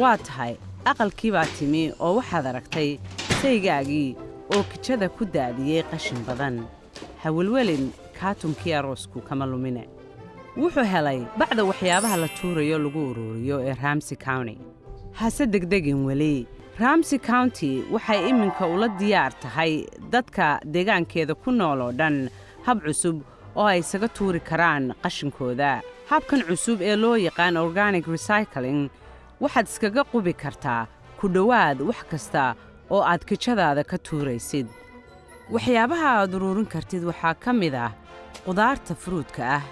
waa tahay aqalkii baa timi oo waxaad aragtay saygaagii oo kijada ku daadiyey qashin badan. Hawelwelin kaatunkii aroosku kama lumine. Wuxuu helay bacda waxyaabaha la tuurayo lagu uruuriyo ee ramsey county. Hase degdegin weli ramsey county waxay iminka ula diyaar tahay dadka deegaankeeda ku nool oo dhan hab cusub oo ay isaga tuuri karaan qashinkooda. Habkan cusub ee loo yaqaan organic recycling waxaad iskaga qubi kartaa ku dhowaad wax kasta oo aad kijadaada ka tuuraysid. Waxyaabaha aad uruurin kartid waxaa ka mid ah qudaarta furuudka ah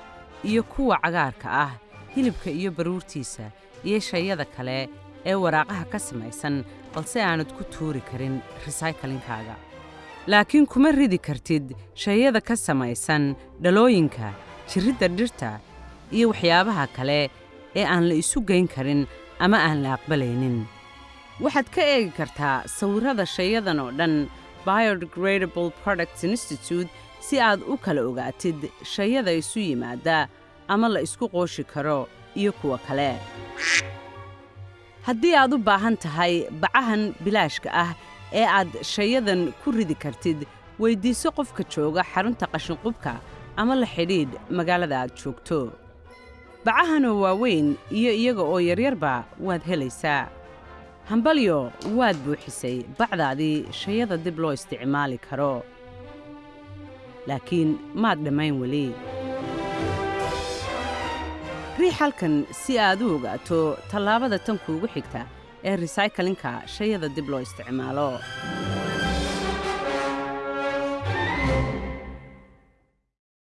iyo kuwa cagaarka ah hilibka iyo baruurtiisa iyo shayada kale ee waraaqaha ka samaysan balse aanad ku tuuri karin resaykalinkaaga laakiin kuma ridi kartid shayada ka samaysan dhalooyinka jirridda dhirta iyo waxyaabaha kale ee aan la isu geyn karin ama aan la aqbalaynin. Waxaad ka eegi kartaa sawirrada shayadan oo dhan biodegradable products institute si aad u kala ogaatid shayada isu yimaada ama la isku qooshi karo iyo kuwa kale. Haddii aad u baahan tahay bacahan bilaashka ah ee aad shayadan ku ridi kartid weyddiiso qofka jooga xarunta qashinqubka ama la xidhiidh magaalada aad joogto. Bacahanoo waaweyn iyo iyaga oo yaryarba waad helaysaa. Hambalyo waad buuxisay bacdaadii shayada dib loo isticmaali karo. Laakiin maad dhammayn weli. Riix halkan si aad u ogaato tallaabada tan kuugu xigta ee resaykalinka shayada dib loo isticmaalo